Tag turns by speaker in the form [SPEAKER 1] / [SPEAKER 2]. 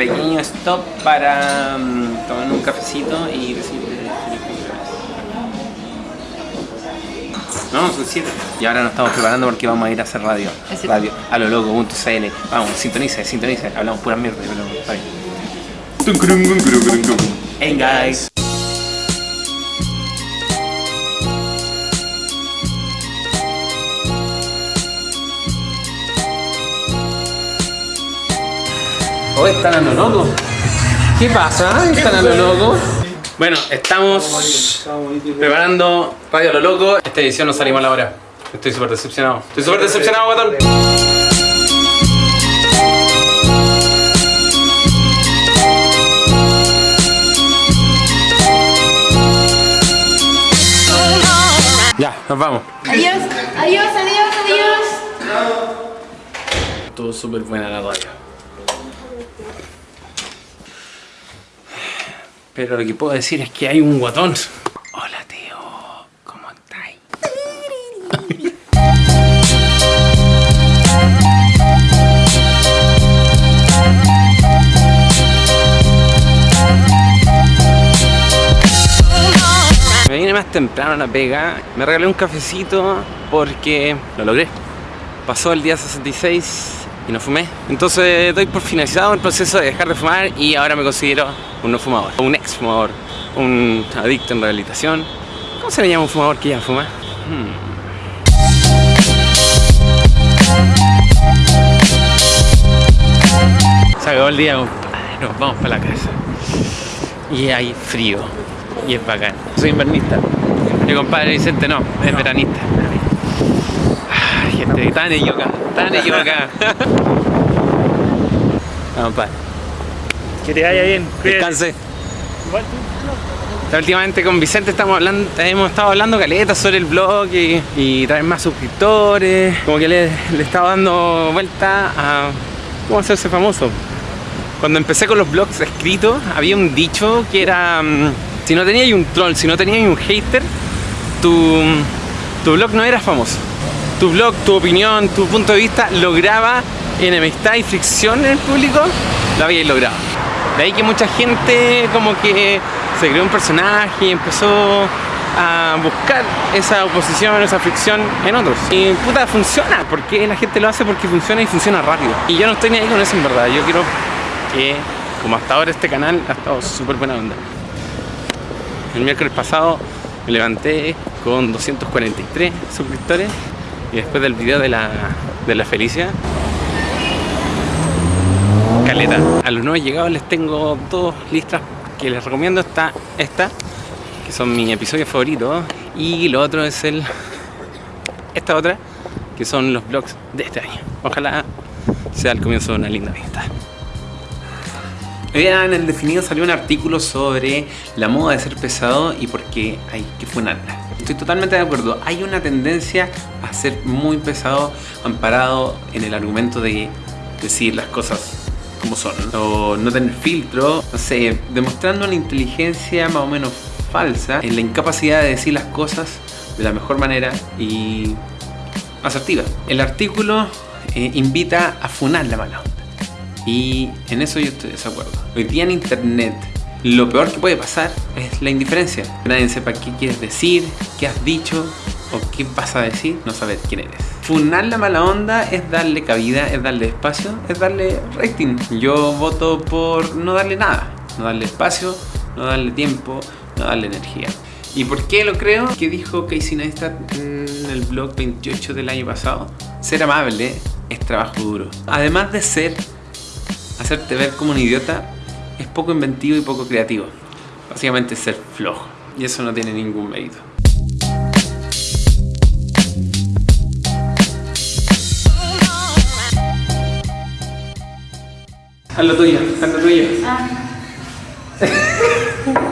[SPEAKER 1] pequeño stop para mm, tomar un cafecito y cumpleaños. No, son 7. Y ahora nos estamos preparando porque vamos a ir a hacer radio. Radio a lo loco.cl. Vamos, sintonice, sintonice. Hablamos pura mierda, pero está bien. Hey guys. Oh, están a lo loco. ¿Qué pasa? ¿Están a lo loco? Bueno, estamos preparando Radio a lo loco. Esta edición no salimos a la hora. Estoy súper decepcionado. Estoy súper decepcionado, guatón. Ya, nos vamos.
[SPEAKER 2] Adiós, adiós, adiós, adiós.
[SPEAKER 1] Estuvo súper buena la radio. Pero lo que puedo decir es que hay un guatón. Hola tío, ¿cómo estáis? Me vine más temprano a la pega, me regalé un cafecito porque lo logré. Pasó el día 66 y no fumé. Entonces doy por finalizado el proceso de dejar de fumar y ahora me considero un no fumador, un ex fumador, un adicto en rehabilitación. ¿Cómo se le llama a un fumador que ya fuma? Hmm. Se acabó el día, compadre. Nos vamos para la casa. Y hay frío. Y es bacán. Soy invernista. Mi compadre Vicente no, es veranista. Gente, tan equivocada, tan equivocada. Vamos, padre.
[SPEAKER 3] Que te vaya bien. cuídate.
[SPEAKER 1] Descanse.
[SPEAKER 3] Igual tú.
[SPEAKER 1] Últimamente con Vicente estamos hablando, hemos estado hablando caletas sobre el blog y, y traer más suscriptores. Como que le, le estaba dando vuelta a cómo hacerse famoso. Cuando empecé con los blogs escritos, había un dicho que era: mm, si no tenías un troll, si no tenías un hater, tu, tu blog no era famoso. Tu blog, tu opinión, tu punto de vista lograba enemistad y fricción en el público, lo habíais logrado. De ahí que mucha gente como que se creó un personaje y empezó a buscar esa oposición, esa fricción en otros. Y puta, funciona, porque la gente lo hace porque funciona y funciona rápido. Y yo no estoy ni ahí con eso en verdad, yo quiero que, como hasta ahora este canal ha estado súper buena onda. El miércoles pasado me levanté con 243 suscriptores y después del video de la, de la Felicia caleta. A los nuevos llegados les tengo dos listas que les recomiendo. Está esta, que son mis episodios favoritos. Y lo otro es el esta otra, que son los vlogs de este año. Ojalá sea el comienzo de una linda amistad. Día en el definido salió un artículo sobre la moda de ser pesado y por qué hay que funarla. Estoy totalmente de acuerdo. Hay una tendencia a ser muy pesado amparado en el argumento de decir las cosas como son o no tener filtro, no sé, demostrando una inteligencia más o menos falsa en la incapacidad de decir las cosas de la mejor manera y asertiva. El artículo eh, invita a funar la mala. Y en eso yo estoy de desacuerdo. Hoy día en internet lo peor que puede pasar es la indiferencia. Que nadie sepa qué quieres decir, qué has dicho o qué vas a decir, no saber quién eres. Funar la mala onda es darle cabida, es darle espacio, es darle rating. Yo voto por no darle nada, no darle espacio, no darle tiempo, no darle energía. ¿Y por qué lo creo? Que dijo Casey Neistat en el blog 28 del año pasado. Ser amable es trabajo duro. Además de ser, hacerte ver como un idiota, es poco inventivo y poco creativo. Básicamente es ser flojo. Y eso no tiene ningún mérito. Haz lo tuyo, haz lo tuyo.
[SPEAKER 2] Ah.